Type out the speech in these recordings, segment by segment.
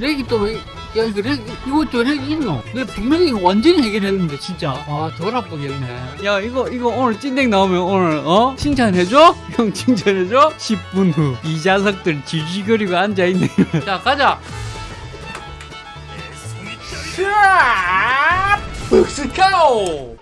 렉이 또 왜, 야, 이거 렉, 이것도 렉 있노? 내가 분명히 이거 완전히 해결했는데, 진짜. 아, 덜 아프겠네. 야, 이거, 이거 오늘 찐덱 나오면 오늘, 어? 칭찬해줘? 형 칭찬해줘? 10분 후. 이 자석들 지지거리고 앉아있네. 자, 가자. 샤! 벅스카오!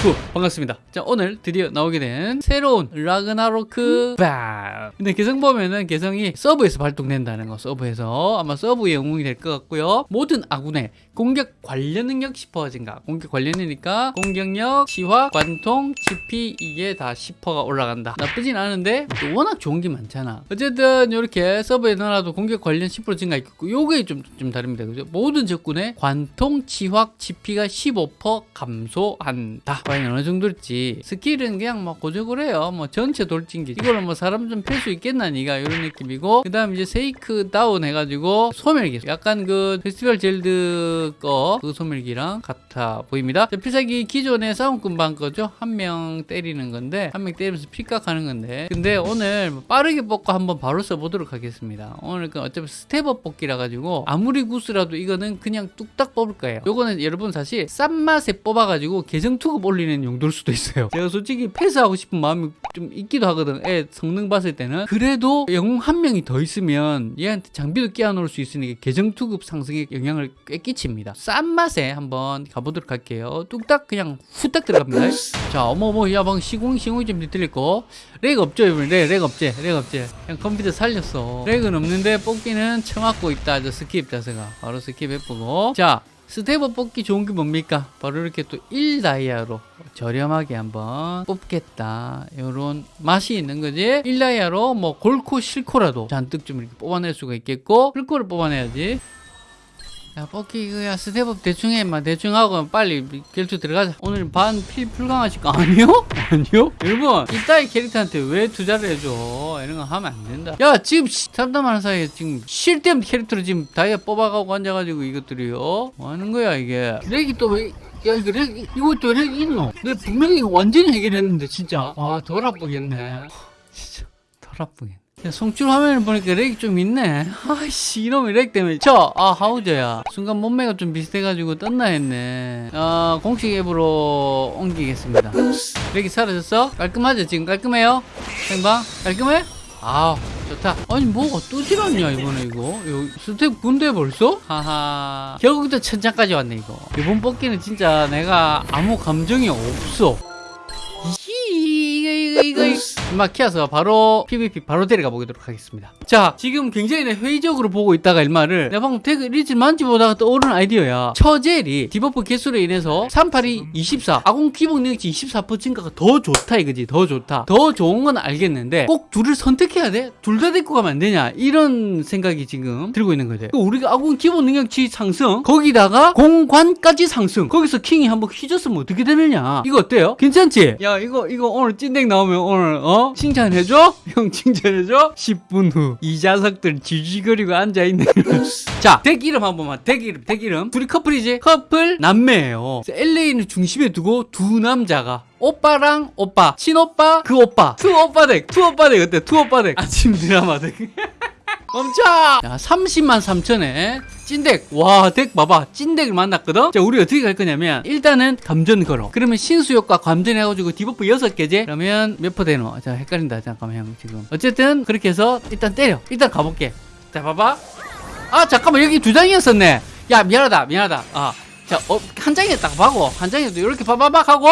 하이 구 반갑습니다. 자 오늘 드디어 나오게 된 새로운 라그나로크 반 근데 개성 보면은 개성이 sub에서 발동된다는 거 sub에서. 아마 sub의 영웅이 될 것 같고요. 모든 아군의 공격 관련 능력 10% 증가. 공격 관련이니까 공격력, 치확, 관통, 치피 이게 다 10%가 올라간다. 나쁘진 않은데 또 워낙 좋은 게 많잖아. 어쨌든 이렇게 sub에 넣어놔도 공격 관련 10% 증가 있고 요게 좀, 좀 다릅니다. 그죠? 모든 적군의 관통, 치확, 치피가 15% 감소한다. 과연 어느 정도일지 스킬은 그냥 뭐 고적을 해요. 뭐 전체 돌진기. 이걸로 뭐 사람 좀팰수 있겠나 니가? 이런 느낌이고. 그 다음 이제 shake down 해가지고 소멸기. 약간 그 페스티벌 젤드 거 그 소멸기랑 같아 보입니다. 자, 필살기 기존의 싸움꾼 반 거죠? 한 명 때리는 건데 한 명 때리면서 피각 하는 건데. 근데 오늘 뭐 빠르게 뽑고 한번 바로 써보도록 하겠습니다. 오늘 그 어차피 step up 뽑기라 가지고 아무리 구스라도 이거는 그냥 뚝딱 뽑을 거예요. 요거는 여러분 사실 싼 맛에 뽑아가지고 계정 투급 올리는 용도일 수도 있어요. 제가 솔직히 패스하고 싶은 마음이 좀 있기도 하거든. 애 성능 봤을 때는. 그래도 영웅 한 명이 더 있으면 얘한테 장비도 끼워 놓을 수 있으니까 계정 투급 상승에 영향을 꽤 끼칩니다. 싼 맛에 한번 가보도록 할게요. 뚝딱 그냥 후딱 들어갑니다. 자 어머머 야방 시공 시공이 좀 들리고. lag 없죠 이번에? lag, lag 없지 lag 없지. 그냥 컴퓨터 살렸어. lag은 없는데 뽑기는 처맞고 있다. 저 skip 자세가. 바로 skip 해보고. 자 step up 뽑기 좋은 게 뭡니까? 바로 이렇게 또 1다이아로 저렴하게 한번 뽑겠다. 이런 맛이 있는 거지. 1다이아로 뭐 골코 실코라도 잔뜩 좀 이렇게 뽑아낼 수가 있겠고 실코를 뽑아내야지. 야 뽑기 이거야 step up 대충 해. 막 대충 하고 빨리 결투 들어가자. 오늘 반 필 불강하실 거 아니요? 아니요? 여러분 이따위 캐릭터한테 왜 투자를 해줘? 이런 거 하면 안 된다. 야 지금 참담하는 사이에 지금 쉴때 캐릭터를 지금 다이아 뽑아가고 앉아가지고 이것들이요. 뭐 하는 거야 이게? 렉이 또 왜? 야 이거 렉 이것도 렉 있노? 내가 분명히 이거 완전히 해결했는데 진짜. 아 덜 아프겠네. 진짜 덜 아프겠네. 야, 송출 화면을 보니까 렉이 좀 있네. 아이씨, 이놈의 렉 때문에. 저, 아, 하우저야. 순간 몸매가 좀 비슷해가지고 떴나 했네. 아, 공식 앱으로 옮기겠습니다. lag이 사라졌어? 깔끔하죠? 지금 깔끔해요? 생방? 깔끔해? 아 좋다. 아니, 뭐가 또 지났냐, 이번에 이거. 이거 스텝 군대 벌써? 하하. 결국 또 천장까지 왔네, 이거. 이번 뽑기는 진짜 내가 아무 감정이 없어. 이거 이거 키워서 바로 PVP 바로 데려가 보도록 하겠습니다. 자, 지금 굉장히 내 회의적으로 보고 있다가 일마를 내가 방금 태그 리즈 만지 보다가 떠오른 아이디어야. 처젤이 debuff 개수로 인해서 382 24 아군 기본 능력치 24% 증가가 더 좋다 이거지. 더 좋다. 더 좋은 건 알겠는데 꼭 둘을 선택해야 돼? 둘 다 데리고 가면 안 되냐? 이런 생각이 지금 들고 있는 거죠. 우리가 아군 기본 능력치 상승 거기다가 공관까지 상승 거기서 킹이 한번 휘졌으면 어떻게 되느냐? 이거 어때요? 괜찮지? 야 이거 이거 오늘 찐덱 나오면 오늘 어 칭찬해줘? 형 칭찬해줘? 10분 후이 자석들 지지거리고 앉아있네 자 덱 이름 한 번만. 덱 이름 덱 이름. 둘이 커플이지? 커플 남매예요. 엘레인 중심에 두고 두 남자가 오빠랑 오빠 친오빠 그 오빠. two 오빠 덱 two 오빠 덱 어때? two 오빠 덱 아침 드라마 덱 멈춰! 야, 30만 3천에 찐덱. 와, 덱 봐봐. 찐덱을 만났거든? 자, 우리 어떻게 갈 거냐면, 일단은 감전 걸어. 그러면 신수 효과 감전 해가지고 debuff 6개지? 그러면 몇 퍼 되노? 자, 헷갈린다. 잠깐만, 형, 지금. 어쨌든, 그렇게 해서 일단 때려. 일단 가볼게. 자, 봐봐. 아, 잠깐만, 여기 두 장이었었네. 야, 미안하다, 미안하다. 아, 자, 어, 한 장이었다고 봐고. 한 장이었도 이렇게 봐봐박 하고,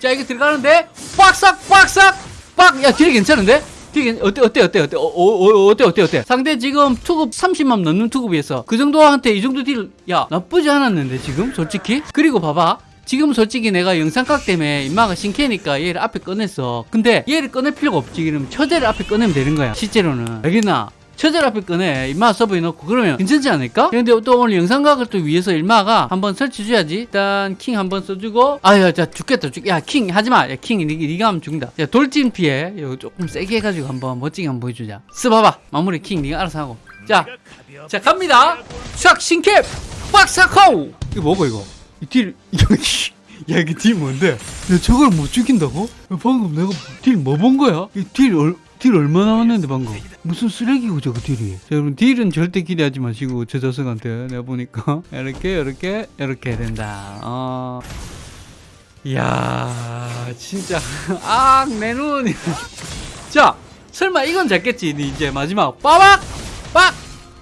자, 이게 들어가는데, 빡싹, 빡싹, 빡! 야, 딜이 괜찮은데? 되게 어때 어때 어때 어때? 어, 어, 어, 어때 어때 어때? 상대 지금 투급 30만 넘는 투급이었어 그 정도한테 이 정도 딜 야 나쁘지 않았는데 지금? 솔직히? 그리고 봐봐. 지금 솔직히 내가 영상각 때문에 임마가 신캐니까 얘를 앞에 꺼냈어. 근데 얘를 꺼낼 필요가 없지. 그러면 처제를 앞에 꺼내면 되는 거야 실제로는. 알겠나 처제 앞에 꺼내. 임마 sub에 넣고 그러면 괜찮지 않을까? 근데 또 오늘 영상각을 또 위해서 일마가 한번 설치줘야지. 일단 킹 한번 써주고. 아야 자 죽겠다 죽. 야 킹 하지마. 야킹 니, 니가 하면 죽는다. 야 돌진 피해. 이거 조금 세게 해가지고 한번 멋지게 한번 보여주자. 쓰봐봐. 마무리 킹 니가 알아서 하고. 자, 자 갑니다. 샥 신캡! 빡사코 이거 뭐고 이거? 이딜 이거 야 이게 딜 뭔데? 야 저걸 못 죽인다고? 야, 방금 내가 딜 뭐 본 거야? 이딜 얼, 딜 얼마 나 왔는데 방금? 무슨 쓰레기고 저거 딜이? 자 여러분 딜은 절대 기대하지 마시고 저 자석한테 내가 보니까 이렇게 이렇게 이렇게 된다. 어. 이야 진짜. 아내눈. 자 설마 이건 잡겠지? 니 이제 마지막. 빠박! 빡!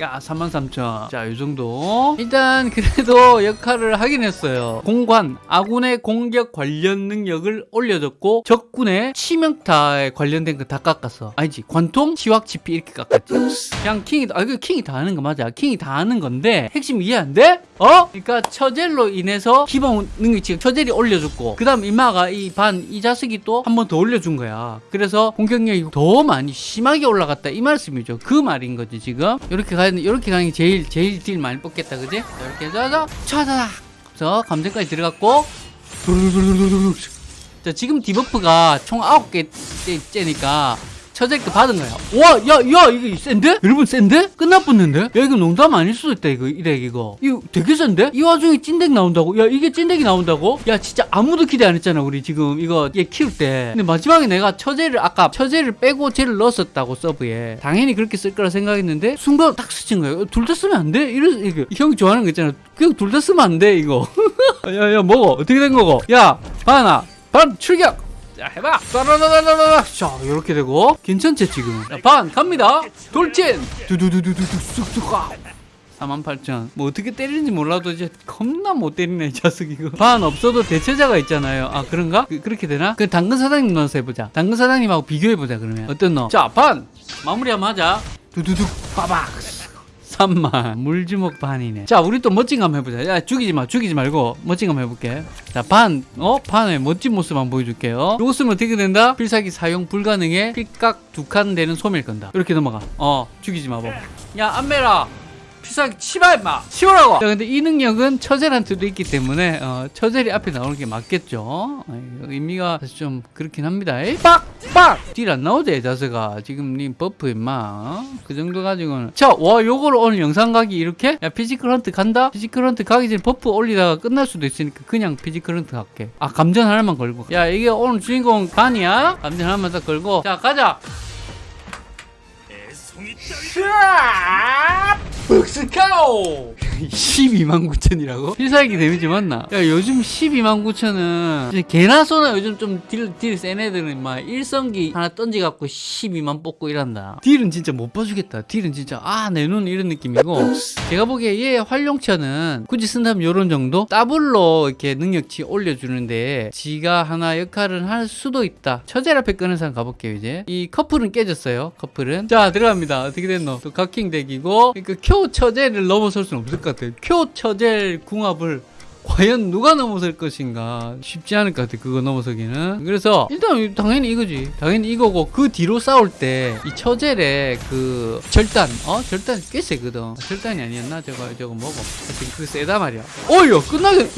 야 33,000. 자, 이 정도. 일단 그래도 역할을 하긴 했어요. 공관, 아군의 공격 관련 능력을 올려줬고 적군의 치명타에 관련된 거 다 깎았어. 아니지, 관통, 치확, 지피 이렇게 깎았지. 그냥 킹이, 아, 이거 킹이 다 하는 거 맞아. 킹이 다 하는 건데 핵심 이해 안 돼? 어? 그러니까 처젤로 인해서 기본 능력치 처젤이 올려줬고 그 다음 이마가 이 반 이 자석이 또 한 번 더 올려준 거야. 그래서 공격력이 더 많이 심하게 올라갔다 이 말씀이죠. 그 말인 거지 지금. 이렇게 가야 이렇게 가는 게 제일 제일 딜 많이 뽑겠다, 그지? 이렇게 해서 차다닥. 그래서 감정까지 들어갔고. 자 지금 debuff가 총 9개 째니까 처제크 받은 거야. 와, 야, 야, 이거 센데? 여러분 센데? 끝나붙는데? 야, 이거 농담 아닐 수도 있다, 이거, 이렉, 이거. 이거 되게 센데? 이 와중에 찐덱 나온다고? 야, 이게 찐덱이 나온다고? 야, 진짜 아무도 기대 안 했잖아, 우리 지금 이거 얘 키울 때. 근데 마지막에 내가 처제를, 아까 처제를 빼고 쟤를 넣었었다고, sub에. 당연히 그렇게 쓸 거라 생각했는데, 순간 딱 스친 거야. 둘 다 쓰면 안 돼? 이래, 이거. 형이 좋아하는 거 있잖아. 그냥 둘 다 쓰면 안 돼, 이거. 야, 야, 먹어. 어떻게 된 거고? 야, 바나, 반, 출격! 자 해봐 따라라라라라 자 이렇게 되고 괜찮지 지금 자, 반 갑니다 돌진 두두두두두 쑥쑥 아 48,000. 뭐 어떻게 때리는지 몰라도 이제 겁나 못 때리네 이 자식 이거. 반 없어도 대체자가 있잖아요. 아 그런가? 그, 렇게 되나? 그 당근 사장님 넣어서 해보자. 당근 사장님하고 비교해보자 그러면. 어떤 너? 자 반! 마무리하면 하자. 두두둑 빠박 3만. 물주먹 반이네. 자 우리 또 멋진 거 한번 해보자. 야 죽이지 마 죽이지 말고 멋진 거 한번 해볼게. 자반. 어? 반의 멋진 모습 한번 보여줄게요. 요거 쓰면 어떻게 된다? 필살기 사용 불가능해. 필각 두 칸 되는 소멸 건다. 이렇게 넘어가. 어 죽이지 마봐 야 안메라 필살기 치마 임마. 치우라고. 자 근데 이 능력은 처젤한테도 있기 때문에 어, 처젤이 앞에 나오는 게 맞겠죠. 어, 의미가 사실 좀 그렇긴 합니다. 빡빡. 딜 안 나오지 자세가. 지금 님 버프 임마. 어? 그 정도 가지고는. 자와 요거를 오늘 영상 가기 이렇게? 야 피지컬 헌트 간다? 피지컬 헌트 가기 전에 버프 올리다가 끝날 수도 있으니까 그냥 피지컬 헌트 갈게. 아 감전 하나만 걸고 야 이게 오늘 주인공 반이야? 감전 하나만 딱 걸고. 자 가자. 벅 스카오 12만 9천이라고? 필살기 데미지 맞나? 야 요즘 12만 9천은 이제 개나 소나 요즘 좀 딜 딜 센 애들은 막 일성기 하나 던지갖고 12만 뽑고 이란다. 딜은 진짜 못 봐주겠다. 딜은 진짜 아 내 눈 이런 느낌이고. 제가 보기에 얘 활용처는 굳이 쓴다면 요런 정도? 더블로 이렇게 능력치 올려주는데 지가 하나 역할을 할 수도 있다. 처제 앞에 끄는 사람 가볼게요 이제. 이 커플은 깨졌어요 커플은. 자 들어갑니다. 어떻게 됐노? 또 각킹 덱이고. 그러니까 쿄 처제를 넘어설 수는 없을 것 같아요. 쿄 처제 궁합을 과연 누가 넘어설 것인가 쉽지 않을 것 같아 그거 넘어서기는. 그래서 일단 당연히 이거지. 당연히 이거고 그 뒤로 싸울 때 이 처젤의 그 절단 어? 절단 꽤 세거든. 아, 절단이 아니었나? 저거 저거 뭐고. 하여튼 그 세다 말이야. 어이야 끝나게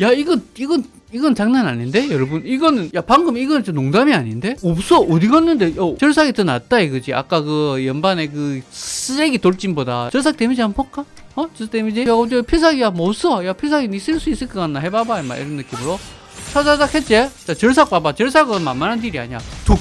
요야 이건 이건 이건 장난 아닌데 여러분? 이거는 야 방금 이건 좀 농담이 아닌데? 없어. 어디 갔는데? 어, 절삭이 더 낫다 이거지. 아까 그 연반의 그 쓰레기 돌진보다 절삭 데미지 한번 볼까? 어? 절삭 데미지? 야 어제 필살기야 못 써. 야 필살기 니 쓸 수 있을 것 같나? 해봐봐 임마. 이런 느낌으로. 차자작 했지? 자 절삭 봐봐. 절삭은 만만한 딜이 아니야. 톡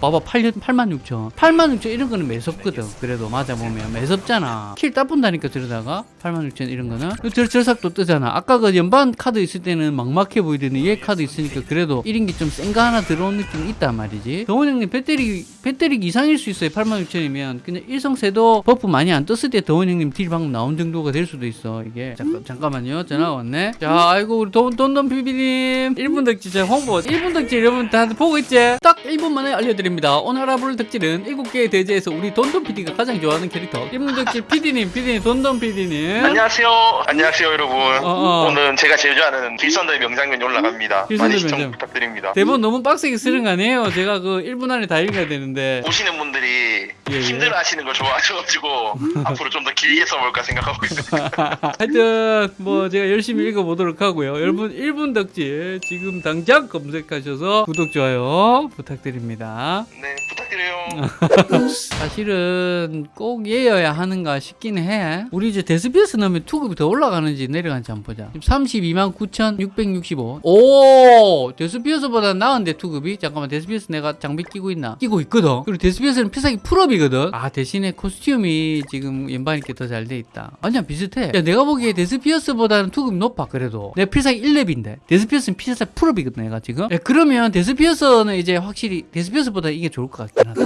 봐봐 8, 8만 6천. 8만 6천 이런 거는 매섭거든. 그래도 맞아보면 매섭잖아. 킬 따분다니까 저러다가. 8만 6천 이런 거는. 절, 절삭도 뜨잖아. 아까 그 연반 카드 있을 때는 막막해 보이더니 얘 카드 있으니까 그래도 1인기 좀 센 거 하나 들어온 느낌이 있단 말이지. 동원 형님 배터리 배터리 이상일 수 있어요 8만 6천이면. 그냥 일성세도 버프 많이 안 떴을 때 동원 형님 딜 방금 나온 정도가 될 수도 있어 이게. 잠깐, 잠깐만요. 전화가 왔네. 자 아이고 우리 돈, 돈돈 비비님. 1분 덕지 제 홍보. 1분 덕지 여러분 다들 보고 있지? 딱 1분 만에 알려드 립니다 오늘 알아볼 덕질은 7개의 대지에서 우리 돈돈 PD가 가장 좋아하는 캐릭터 1분 덕질 PD님 PD님 돈돈 PD님 안녕하세요. 안녕하세요, 여러분. 어. 오늘은 제가 제일 좋아하는 길선더의 명장면이 올라갑니다. 길선더의 많이 시청 명장. 부탁드립니다. 대본 너무 빡세게 쓰는 거 아니에요 제가 그 1분 안에 다 읽어야 되는데 보시는 분들이 예, 예. 힘들어 하시는 걸 좋아하셔가지고 앞으로 좀 더 길게 써볼까 생각하고 있습니다. 하여튼 뭐 제가 열심히 읽어보도록 하고요. 여러분 1분 덕질 지금 당장 검색하셔서 구독 좋아요 부탁드립니다. 네. 부탁드려요. 사실은 꼭 얘여야 하는가 싶긴 해. 우리 이제 데스비어스 넣으면 투급이 더 올라가는지 내려가는지 한번 보자. 지금 32만 9,665. 오! 데스비어스보다 나은데 투급이? 잠깐만, 데스비어스 내가 장비 끼고 있나? 끼고 있거든. 그리고 데스비어스는 필살기 full up이거든. 아, 대신에 costume이 지금 연반이께 더 잘 돼 있다. 아니야, 비슷해. 야, 내가 보기에 데스비어스보다는 투급이 높아, 그래도. 내 필살기 1렙인데. 데스비어스는 필살기 full up이거든, 내가 지금. 야, 그러면 데스비어스는 이제 확실히 데스비어스보다 이게 좋을 것 같긴 하다.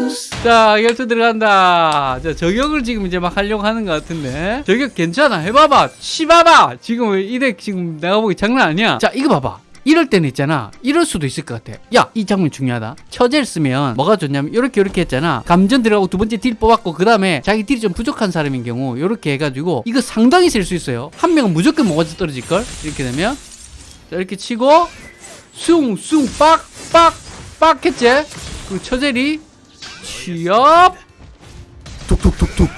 자, 결투 들어간다. 자, 저격을 지금 이제 막 하려고 하는 것 같은데. 저격 괜찮아. 해봐봐. 치봐봐. 지금 이덱 지금 내가 보기 장난 아니야. 자, 이거 봐봐. 이럴 때는 있잖아. 이럴 수도 있을 것 같아. 야, 이 장면 중요하다. 처제를 쓰면 뭐가 좋냐면 이렇게 이렇게 했잖아. 감전 들어가고 두 번째 딜 뽑았고 그 다음에 자기 딜이 좀 부족한 사람인 경우 이렇게 해가지고 이거 상당히 쓸수 있어요. 한 명은 무조건 뭐가 떨어질 걸. 이렇게 되면 자, 이렇게 치고 숭숭 빡빡 빡 했지. 그리고 처젤이 취업. 툭툭툭툭.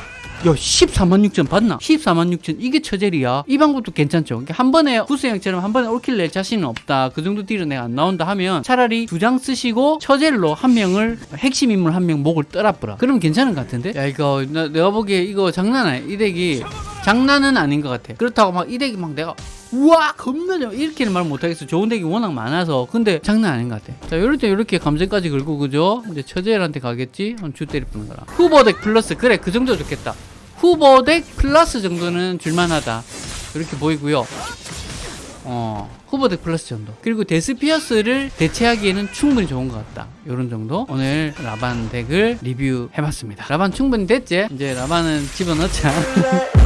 야 14만 6천 봤나? 14만 6천. 이게 처젤이야? 이 방법도 괜찮죠? 그러니까 한 번에 구스형처럼 한 번에 올킬 낼 자신은 없다. 그 정도 딜은 내가 안 나온다 하면 차라리 두 장 쓰시고 처젤로 한 명을 핵심 인물 한 명 목을 떠라뿌라 그러면 괜찮은 것 같은데? 야 이거 나, 내가 보기에 이거 장난 아니야. 이 덱이 장난은 아닌 것 같아 그렇다고 막 이 덱이 막 내가 우와! 겁나 좋아 이렇게는 말 못하겠어. 좋은 덱이 워낙 많아서. 근데 장난 아닌 것 같아. 자 요럴 때 이렇게 감정까지 긁고 그죠? 이제 처젤한테 가겠지? 한주 때리 뿌는 거라. 후보 덱 플러스. 그래 그 정도 좋겠다. 후보 덱 플러스 정도는 줄만하다. 이렇게 보이고요. 어 후보 덱 플러스 정도. 그리고 데스피어스를 대체하기에는 충분히 좋은 것 같다. 요런 정도. 오늘 라반 덱을 리뷰해봤습니다. 라반 충분히 됐지? 이제 라반은 집어넣자